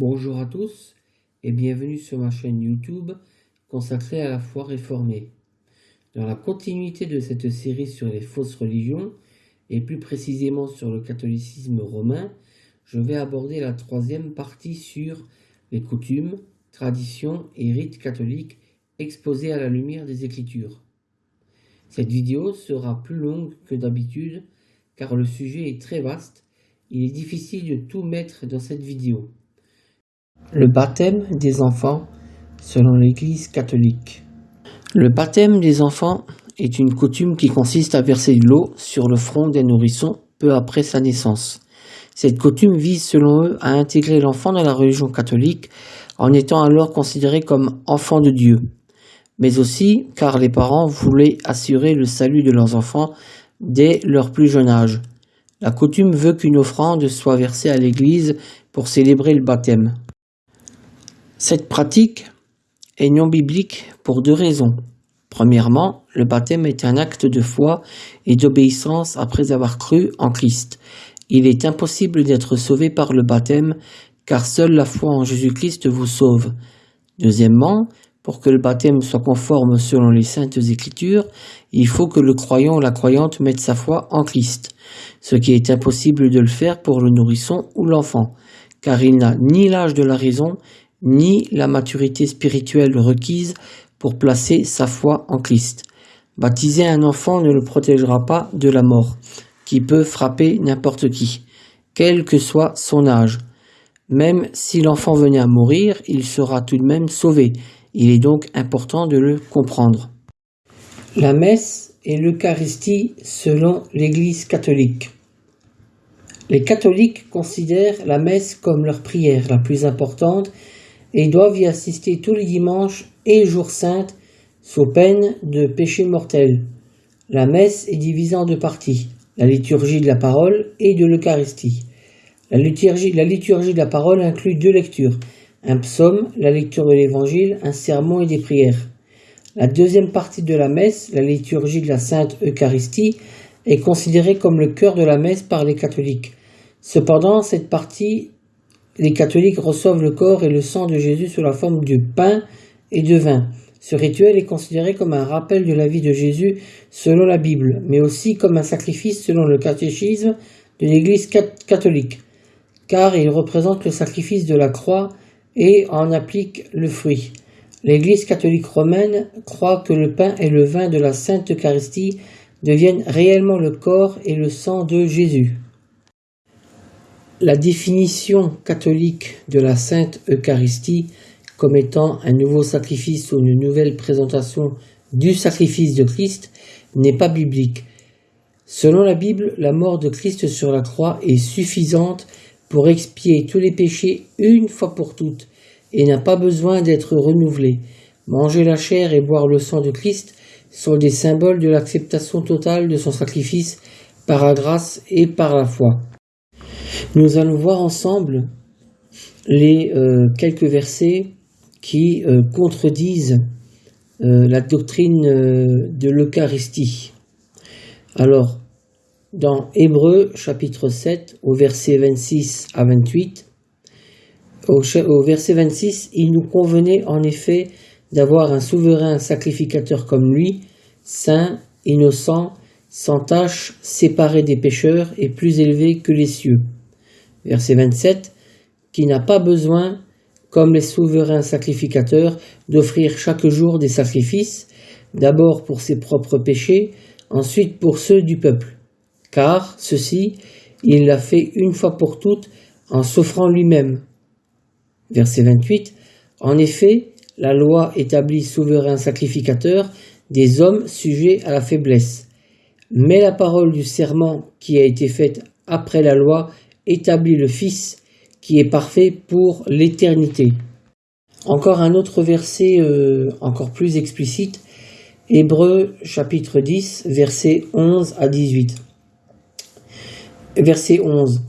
Bonjour à tous et bienvenue sur ma chaîne YouTube consacrée à la foi réformée. Dans la continuité de cette série sur les fausses religions et plus précisément sur le catholicisme romain, je vais aborder la troisième partie sur les coutumes, traditions et rites catholiques exposés à la lumière des Écritures. Cette vidéo sera plus longue que d'habitude car le sujet est très vaste, il est difficile de tout mettre dans cette vidéo. Le baptême des enfants selon l'Église catholique. Le baptême des enfants est une coutume qui consiste à verser de l'eau sur le front des nourrissons peu après sa naissance. Cette coutume vise selon eux à intégrer l'enfant dans la religion catholique en étant alors considéré comme enfant de Dieu, mais aussi car les parents voulaient assurer le salut de leurs enfants dès leur plus jeune âge. La coutume veut qu'une offrande soit versée à l'Église pour célébrer le baptême. Cette pratique est non biblique pour deux raisons. Premièrement, le baptême est un acte de foi et d'obéissance après avoir cru en Christ. Il est impossible d'être sauvé par le baptême car seule la foi en Jésus-Christ vous sauve. Deuxièmement, pour que le baptême soit conforme selon les saintes écritures, il faut que le croyant ou la croyante mette sa foi en Christ, ce qui est impossible de le faire pour le nourrisson ou l'enfant, car il n'a ni l'âge de la raison, ni la maturité spirituelle requise pour placer sa foi en Christ. Baptiser un enfant ne le protégera pas de la mort, qui peut frapper n'importe qui, quel que soit son âge. Même si l'enfant venait à mourir, il sera tout de même sauvé, il est donc important de le comprendre. La messe et l'Eucharistie selon l'Église catholique. Les catholiques considèrent la messe comme leur prière la plus importante et doivent y assister tous les dimanches et jours saints sous peine de péché mortel. La messe est divisée en deux parties, la liturgie de la parole et de l'Eucharistie. La liturgie, la liturgie de la parole inclut deux lectures, un psaume, la lecture de l'évangile, un sermon et des prières. La deuxième partie de la messe, la liturgie de la Sainte Eucharistie, est considérée comme le cœur de la messe par les catholiques. Cependant, cette partie, les catholiques reçoivent le corps et le sang de Jésus sous la forme de pain et de vin. Ce rituel est considéré comme un rappel de la vie de Jésus selon la Bible, mais aussi comme un sacrifice selon le catéchisme de l'Église catholique, car il représente le sacrifice de la croix et en applique le fruit. L'Église catholique romaine croit que le pain et le vin de la Sainte Eucharistie deviennent réellement le corps et le sang de Jésus. La définition catholique de la Sainte Eucharistie comme étant un nouveau sacrifice ou une nouvelle présentation du sacrifice de Christ n'est pas biblique. Selon la Bible, la mort de Christ sur la croix est suffisante pour expier tous les péchés une fois pour toutes et n'a pas besoin d'être renouvelé. Manger la chair et boire le sang de Christ sont des symboles de l'acceptation totale de son sacrifice par la grâce et par la foi. Nous allons voir ensemble les euh, quelques versets qui euh, contredisent euh, la doctrine de l'Eucharistie. Alors, dans Hébreu chapitre 7 au verset 26 à 28. Au, au verset 26, il nous convenait en effet d'avoir un souverain sacrificateur comme lui, saint, innocent, sans tache, séparé des pécheurs et plus élevé que les cieux. Verset 27, qui n'a pas besoin, comme les souverains sacrificateurs, d'offrir chaque jour des sacrifices, d'abord pour ses propres péchés, ensuite pour ceux du peuple car ceci, il l'a fait une fois pour toutes en s'offrant lui-même. Verset 28. En effet, la loi établit souverain sacrificateur des hommes sujets à la faiblesse. Mais la parole du serment qui a été faite après la loi établit le Fils qui est parfait pour l'éternité. Encore un autre verset euh, encore plus explicite, Hébreu chapitre 10, versets 11 à 18. Verset 11.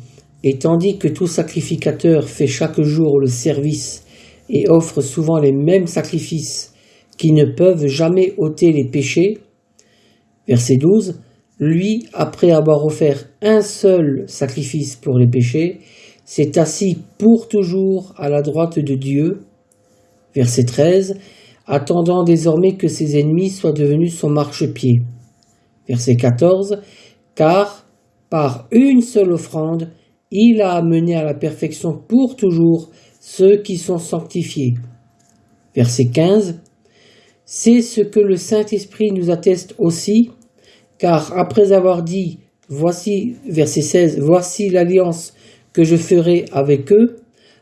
Et tandis que tout sacrificateur fait chaque jour le service et offre souvent les mêmes sacrifices qui ne peuvent jamais ôter les péchés, verset 12, lui, après avoir offert un seul sacrifice pour les péchés, s'est assis pour toujours à la droite de Dieu. Verset 13. Attendant désormais que ses ennemis soient devenus son marchepied. Verset 14. Car par une seule offrande, il a amené à la perfection pour toujours ceux qui sont sanctifiés. Verset 15. C'est ce que le Saint-Esprit nous atteste aussi, car après avoir dit, voici, verset 16, voici l'alliance que je ferai avec eux,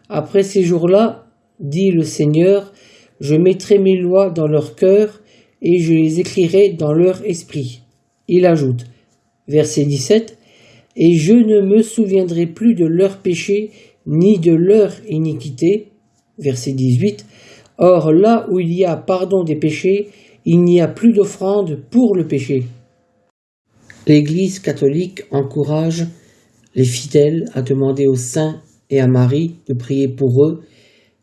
après ces jours-là, dit le Seigneur, je mettrai mes lois dans leur cœur et je les écrirai dans leur esprit. Il ajoute, verset 17, et je ne me souviendrai plus de leurs péchés ni de leur iniquité. Verset 18. Or là où il y a pardon des péchés, il n'y a plus d'offrande pour le péché. L'Église catholique encourage les fidèles à demander aux saints et à Marie de prier pour eux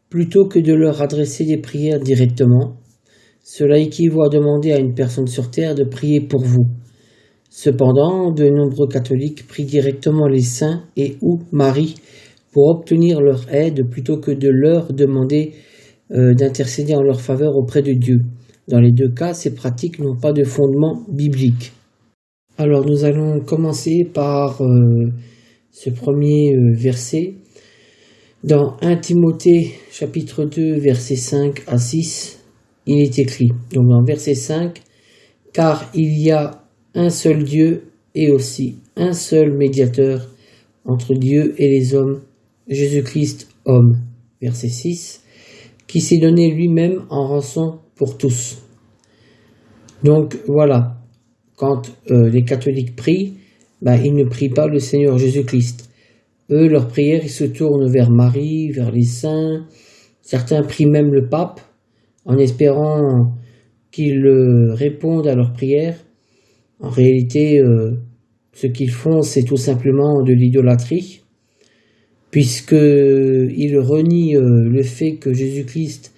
plutôt que de leur adresser des prières directement. Cela équivaut à demander à une personne sur terre de prier pour vous. Cependant, de nombreux catholiques prient directement les saints et ou Marie pour obtenir leur aide plutôt que de leur demander euh, d'intercéder en leur faveur auprès de Dieu. Dans les deux cas, ces pratiques n'ont pas de fondement biblique. Alors nous allons commencer par euh, ce premier euh, verset. Dans 1 Timothée chapitre 2 verset 5 à 6, il est écrit, donc dans verset 5, car il y a un seul Dieu et aussi un seul médiateur entre Dieu et les hommes, Jésus-Christ homme. Verset 6, qui s'est donné lui-même en rançon pour tous. Donc voilà, quand euh, les catholiques prient, ben, ils ne prient pas le Seigneur Jésus-Christ. Eux, leur prière, ils se tournent vers Marie, vers les saints. Certains prient même le pape en espérant qu'il euh, réponde à leur prière. En réalité, euh, ce qu'ils font, c'est tout simplement de l'idolâtrie, puisqu'ils renient le fait que Jésus-Christ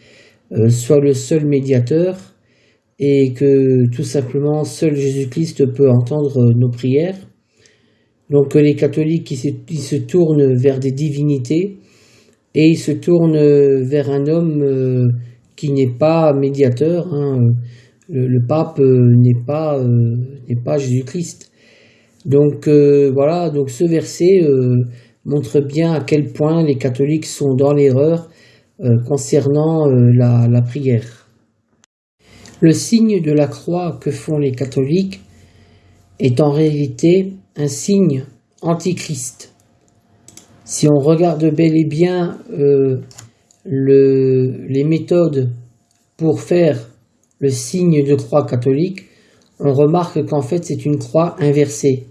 soit le seul médiateur et que tout simplement seul Jésus-Christ peut entendre nos prières. Donc les catholiques ils se, tournent vers des divinités et ils se tournent vers un homme qui n'est pas médiateur. Hein, le, pape euh, n'est pas, euh, n'est pas Jésus-Christ. Donc euh, voilà, donc ce verset montre bien à quel point les catholiques sont dans l'erreur concernant la prière. Le signe de la croix que font les catholiques est en réalité un signe antichrist. Si on regarde bel et bien le, les méthodes pour faire le signe de croix catholique, on remarque qu'en fait c'est une croix inversée,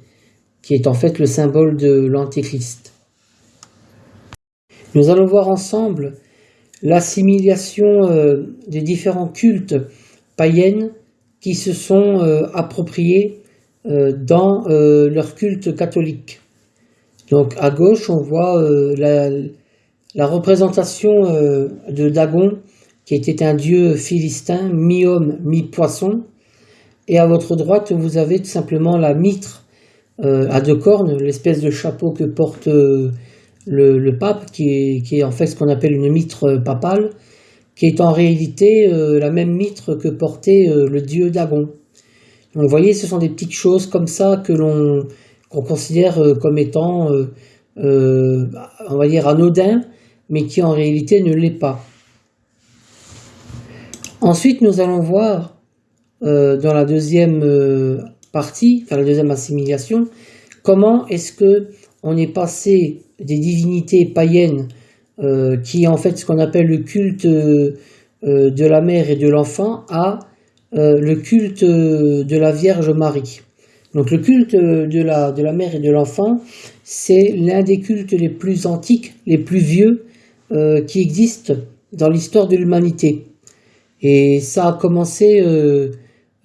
qui est en fait le symbole de l'Antéchrist. Nous allons voir ensemble l'assimilation euh, des différents cultes païennes qui se sont euh, appropriés euh, dans leur culte catholique. Donc à gauche, on voit la, représentation de Dagon qui était un dieu philistin, mi-homme, mi-poisson. Et à votre droite, vous avez tout simplement la mitre euh, à deux cornes, l'espèce de chapeau que porte euh, le, pape, qui est, en fait ce qu'on appelle une mitre papale, qui est en réalité euh, la même mitre que portait le dieu Dagon. Donc vous voyez, ce sont des petites choses comme ça que l'on considère comme étant, on va dire, anodin, mais qui en réalité ne l'est pas. Ensuite, nous allons voir euh, dans la deuxième euh, partie, enfin la deuxième assimilation, comment est-ce que on est passé des divinités païennes euh, qui en fait ce qu'on appelle le culte de la mère et de l'enfant à le culte de la Vierge Marie. Donc le culte de la, de la mère et de l'enfant, c'est l'un des cultes les plus antiques, les plus vieux qui existent dans l'histoire de l'humanité. Et ça a commencé euh,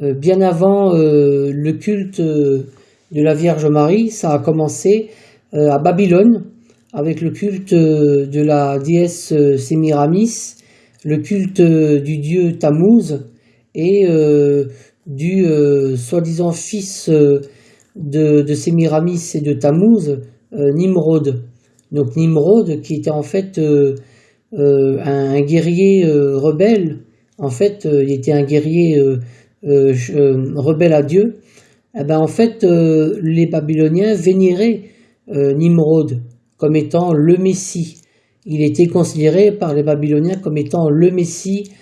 euh, bien avant euh, le culte de la Vierge Marie, ça a commencé à Babylone avec le culte de la déesse Sémiramis, le culte du dieu Tammuz et du soi-disant fils de, Sémiramis et de Tammuz, Nimrod. Donc Nimrod, qui était en fait un, guerrier rebelle, en fait, il était un guerrier rebelle à Dieu, eh ben, en fait, les Babyloniens vénéraient Nimrod comme étant le Messie. Il était considéré par les Babyloniens comme étant le Messie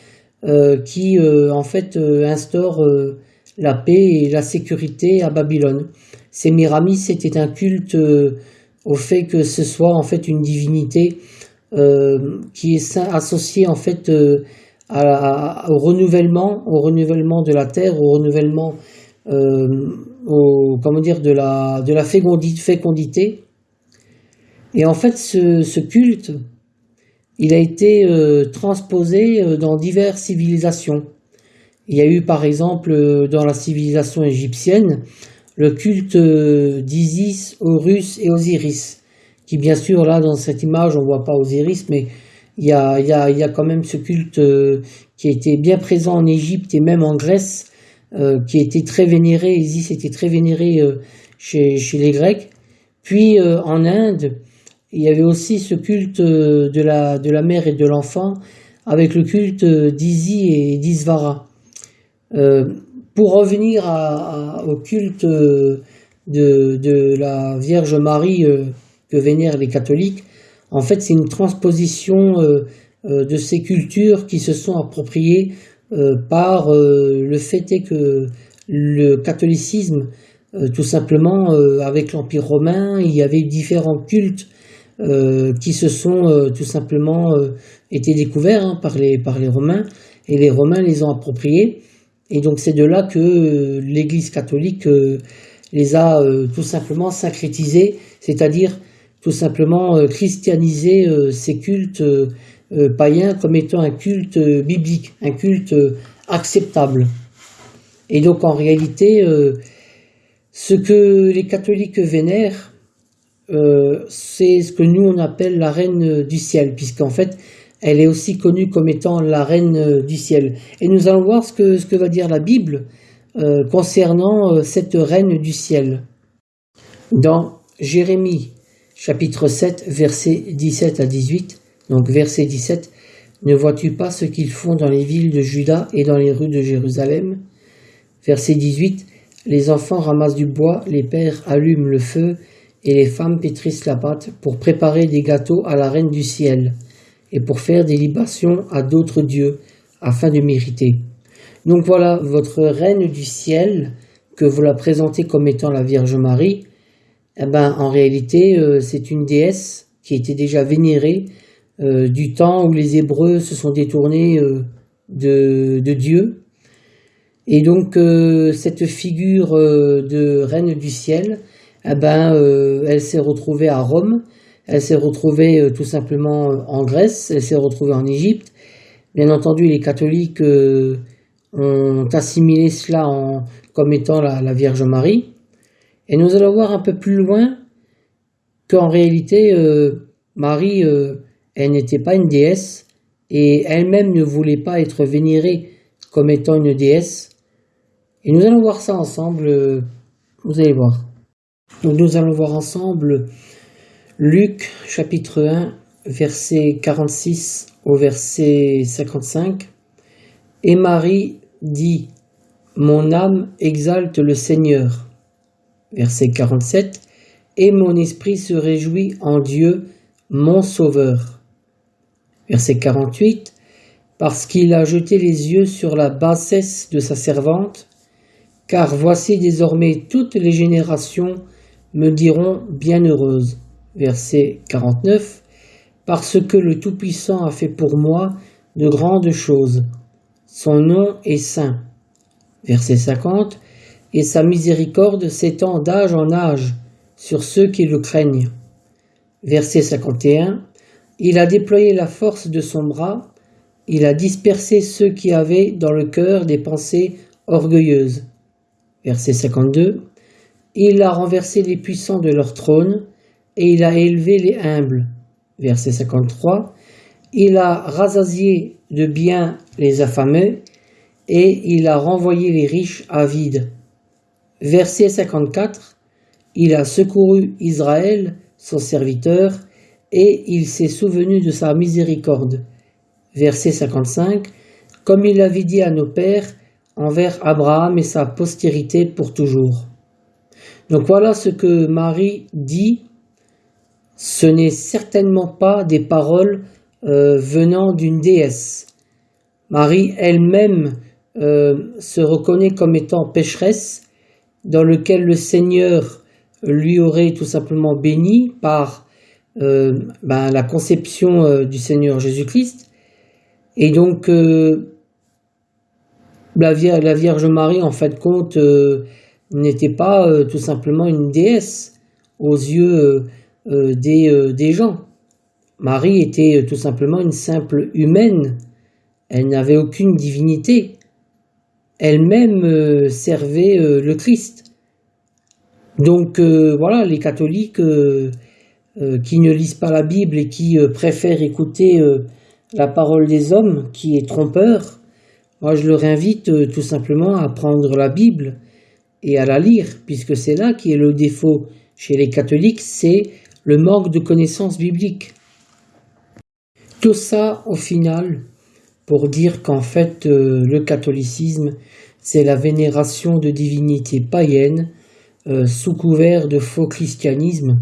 qui, en fait, instaure la paix et la sécurité à Babylone. Sémiramis était un culte euh, au fait que ce soit en fait une divinité euh, qui est associée en fait euh, au renouvellement, au renouvellement de la terre, au renouvellement, de la fécondité. Et en fait, ce, ce culte, il a été transposé dans diverses civilisations. Il y a eu par exemple euh, dans la civilisation égyptienne le culte euh, d'Isis, Horus et Osiris, qui bien sûr là dans cette image on voit pas Osiris, mais il y a, il y a, il y a quand même ce culte euh, qui été bien présent en Égypte et même en Grèce, qui a été très vénéré, Isis était très vénéré chez, chez, les Grecs. Puis en Inde, il y avait aussi ce culte de la, de la mère et de l'enfant, avec le culte d'Isis et d'Isvara. Euh, pour revenir au culte de, de, la Vierge Marie euh, que vénèrent les catholiques, en fait c'est une transposition euh, de ces cultures qui se sont appropriées par le fait que le catholicisme, tout simplement avec l'Empire romain, il y avait différents cultes qui se sont tout simplement été découverts hein, par, les, par les Romains, et les Romains les ont appropriés. Et donc c'est de là que euh, l'Église catholique euh, les a euh, tout simplement syncrétisés, c'est-à-dire tout simplement christianisé ces cultes païens comme étant un culte biblique, un culte acceptable. Et donc en réalité, ce que les catholiques vénèrent, c'est ce que nous on appelle la reine du ciel, puisqu'en fait, elle est aussi connue comme étant la reine euh, du ciel. Et nous allons voir ce que, va dire la Bible euh, concernant euh, cette reine du ciel. Dans Jérémie chapitre 7 versets 17 à 18, donc verset 17, Ne vois-tu pas ce qu'ils font dans les villes de Juda et dans les rues de Jérusalem? Verset 18, Les enfants ramassent du bois, les pères allument le feu, et les femmes pétrissent la pâte pour préparer des gâteaux à la reine du ciel et pour faire des libations à d'autres dieux, afin de mériter. Donc voilà, votre reine du ciel, que vous la présentez comme étant la Vierge Marie, eh ben, en réalité, euh, c'est une déesse qui était déjà vénérée euh, du temps où les Hébreux se sont détournés euh, de, de, Dieu. Et donc, cette figure de reine du ciel, eh ben, elle s'est retrouvée à Rome, elle s'est retrouvée euh, tout simplement euh, en Grèce, elle s'est retrouvée en Égypte. Bien entendu, les catholiques euh, ont assimilé cela comme étant la, Vierge Marie. Et nous allons voir un peu plus loin qu'en réalité, Marie, elle n'était pas une déesse et elle-même ne voulait pas être vénérée comme étant une déesse. Et nous allons voir ça ensemble, vous allez voir. Nous allons voir ensemble Luc chapitre 1, verset 46 au verset 55. Et Marie dit, Mon âme exalte le Seigneur. Verset 47. Et mon esprit se réjouit en Dieu, mon Sauveur. Verset 48. Parce qu'il a jeté les yeux sur la bassesse de sa servante, car voici désormais toutes les générations me diront bienheureuse verset 49, Parce que le Tout-Puissant a fait pour moi de grandes choses. Son nom est saint. Verset 50, Et sa miséricorde s'étend d'âge en âge sur ceux qui le craignent. Verset 51, Il a déployé la force de son bras, il a dispersé ceux qui avaient dans le cœur des pensées orgueilleuses. Verset 52, Il a renversé les puissants de leur trône, et il a élevé les humbles. Verset 53. Il a rassasié de bien les affamés et il a renvoyé les riches avides. Verset 54. Il a secouru Israël, son serviteur, et il s'est souvenu de sa miséricorde. Verset 55. Comme il l'avait dit à nos pères, envers Abraham et sa postérité pour toujours. Donc voilà ce que Marie dit. Ce n'est certainement pas des paroles euh, venant d'une déesse. Marie elle-même euh, se reconnaît comme étant pécheresse, dans lequel le Seigneur lui aurait tout simplement béni par euh, ben, la conception du Seigneur Jésus-Christ. Et donc, la, Vierge Marie, en fait, compte, n'était pas tout simplement une déesse aux yeux des, des gens. Marie était tout simplement une simple humaine. Elle n'avait aucune divinité. Elle-même euh, servait euh, le Christ. Donc euh, voilà, les catholiques qui ne lisent pas la Bible et qui préfèrent écouter la parole des hommes, qui est trompeur, moi je leur invite tout simplement à prendre la Bible et à la lire, puisque c'est là qui est le défaut chez les catholiques, c'est le manque de connaissances bibliques. Tout ça, au final, pour dire qu'en fait, euh, le catholicisme, c'est la vénération de divinités païennes euh, sous couvert de faux christianisme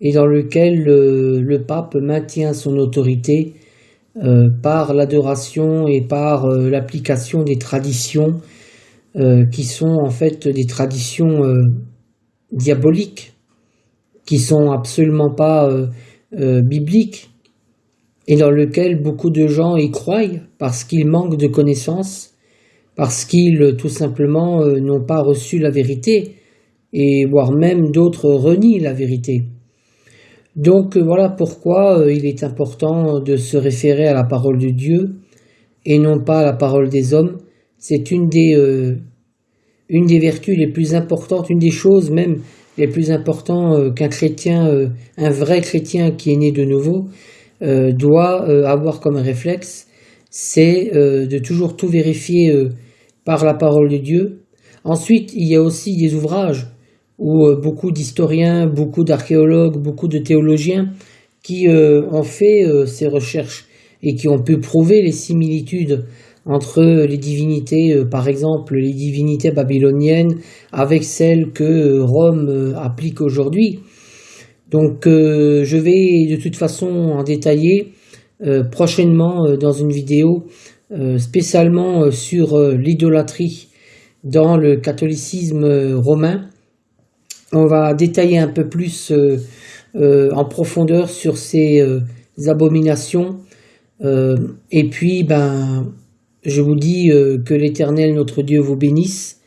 et dans lequel euh, le pape maintient son autorité par l'adoration et par l'application des traditions qui sont en fait des traditions diaboliques, qui sont absolument pas bibliques et dans lequel beaucoup de gens y croient parce qu'ils manquent de connaissances, parce qu'ils tout simplement euh, n'ont pas reçu la vérité, et voire même d'autres renient la vérité. Donc euh, voilà pourquoi euh, il est important de se référer à la parole de Dieu et non pas à la parole des hommes. C'est une des, une des vertus les plus importantes, une des choses même les plus importantes qu'un chrétien, un vrai chrétien qui est né de nouveau, euh, doit euh, avoir comme réflexe, c'est euh, de toujours tout vérifier par la parole de Dieu. Ensuite, il y a aussi des ouvrages où beaucoup d'historiens, beaucoup d'archéologues, beaucoup de théologiens qui ont fait ces recherches et qui ont pu prouver les similitudes entre les divinités, par exemple les divinités babyloniennes, avec celles que Rome applique aujourd'hui. Donc euh, je vais de toute façon en détailler euh, prochainement euh, dans une vidéo spécialement sur l'idolâtrie dans le catholicisme romain. On va détailler un peu plus en profondeur sur ces abominations. et puis, ben, je vous dis que l'Éternel, notre Dieu, vous bénisse